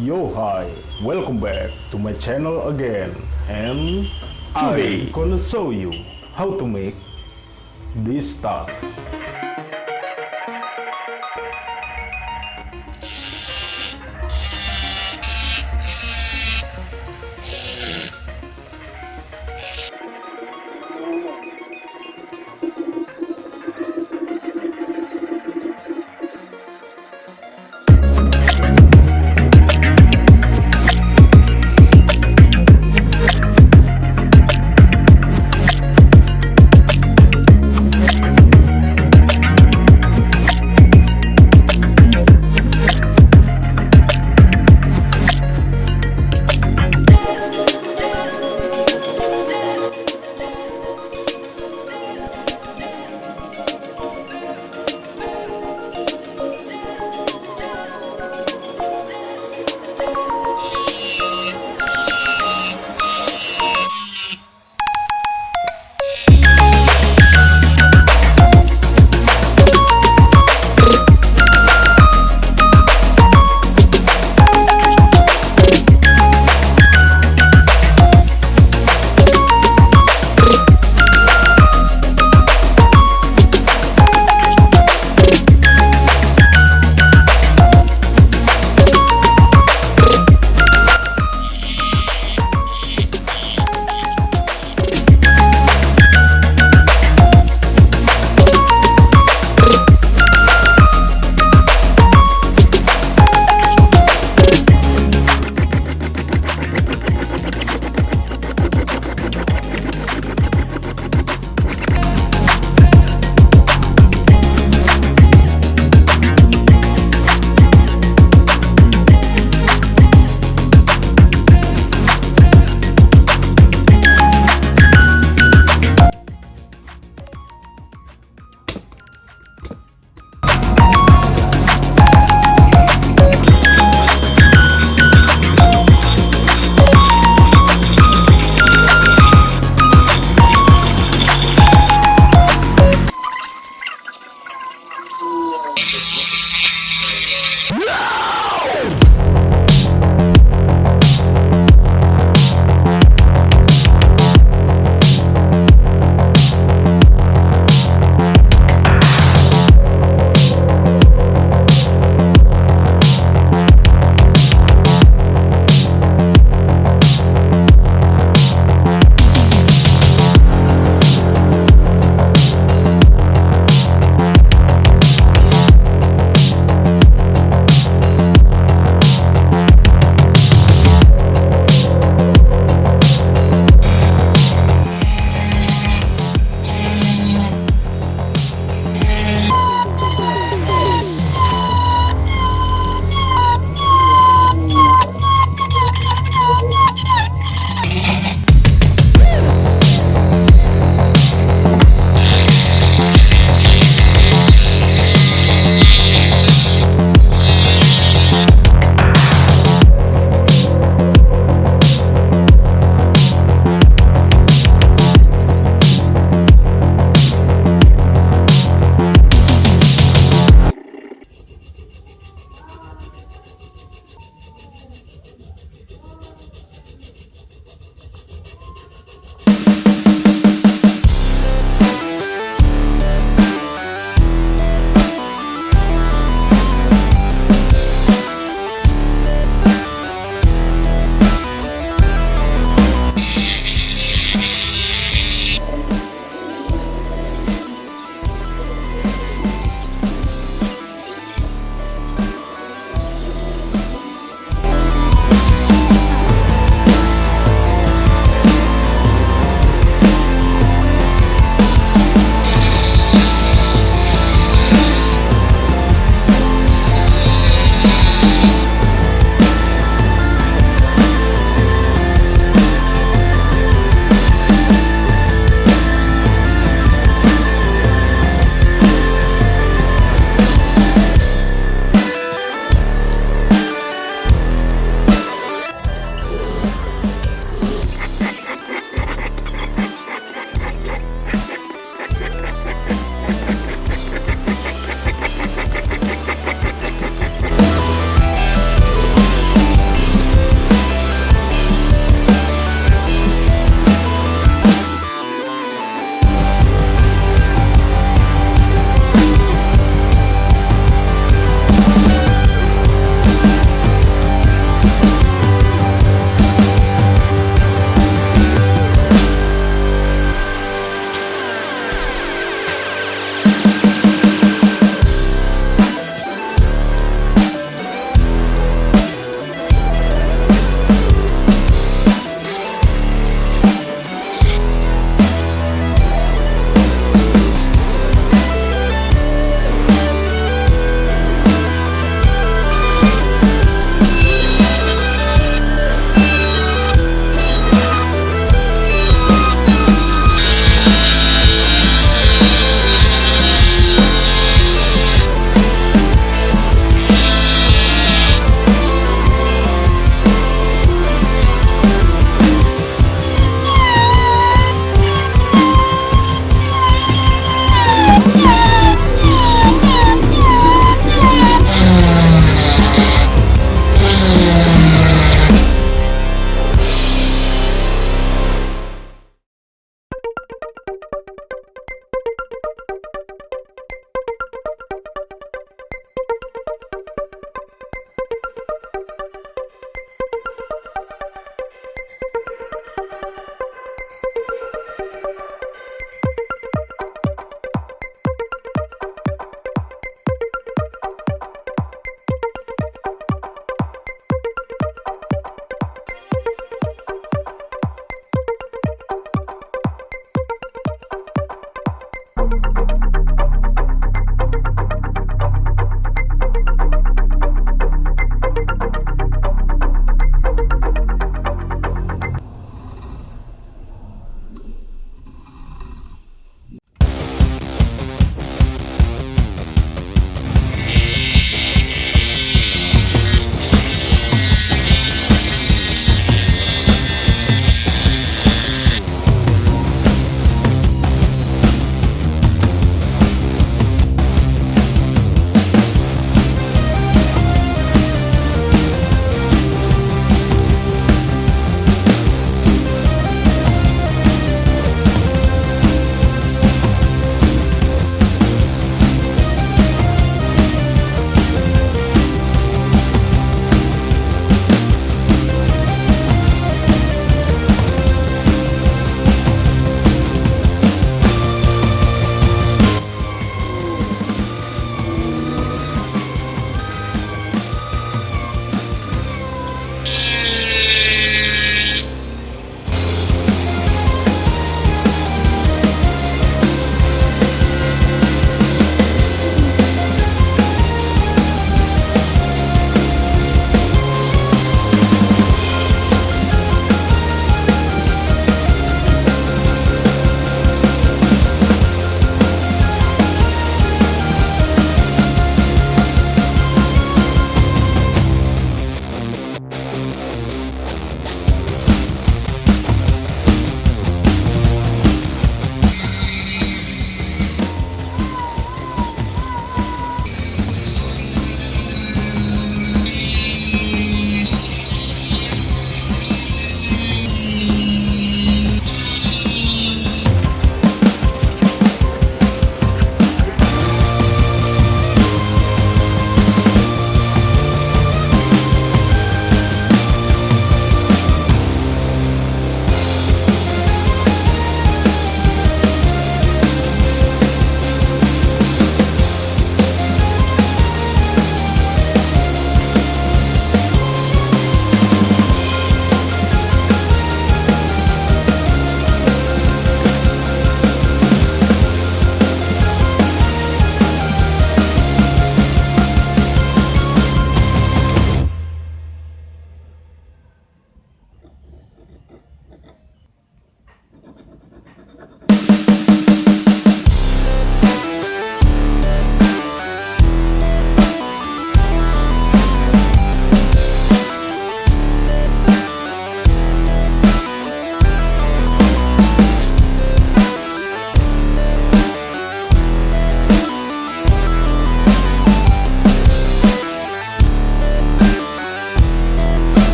Yo hi, welcome back to my channel again. And today. I'm gonna show you how to make this stuff.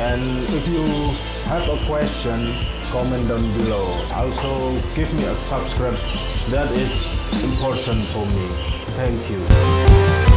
And if you have a question comment down below. Also give me a subscribe. That is important for me. Thank you